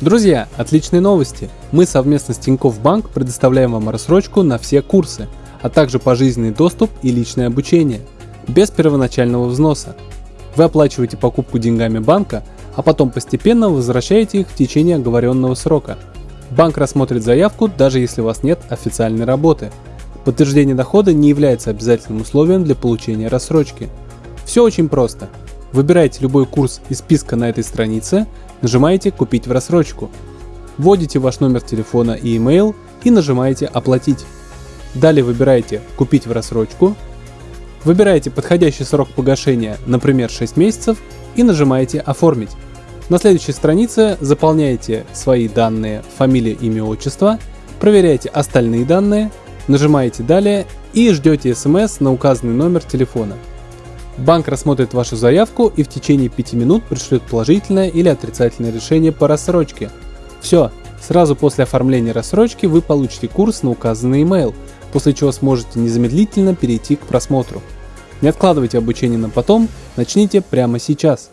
Друзья, отличные новости! Мы совместно с Тинькофф Банк предоставляем вам рассрочку на все курсы, а также пожизненный доступ и личное обучение, без первоначального взноса. Вы оплачиваете покупку деньгами банка, а потом постепенно возвращаете их в течение оговоренного срока. Банк рассмотрит заявку, даже если у вас нет официальной работы. Подтверждение дохода не является обязательным условием для получения рассрочки. Все очень просто. Выбираете любой курс из списка на этой странице, нажимаете «Купить в рассрочку». Вводите ваш номер телефона и email и нажимаете «Оплатить». Далее выбираете «Купить в рассрочку», выбираете подходящий срок погашения, например 6 месяцев, и нажимаете «Оформить». На следующей странице заполняете свои данные, фамилия, имя, отчество, проверяете остальные данные, нажимаете «Далее» и ждете смс на указанный номер телефона. Банк рассмотрит вашу заявку и в течение 5 минут пришлет положительное или отрицательное решение по рассрочке. Все, сразу после оформления рассрочки вы получите курс на указанный email, после чего сможете незамедлительно перейти к просмотру. Не откладывайте обучение на потом, начните прямо сейчас.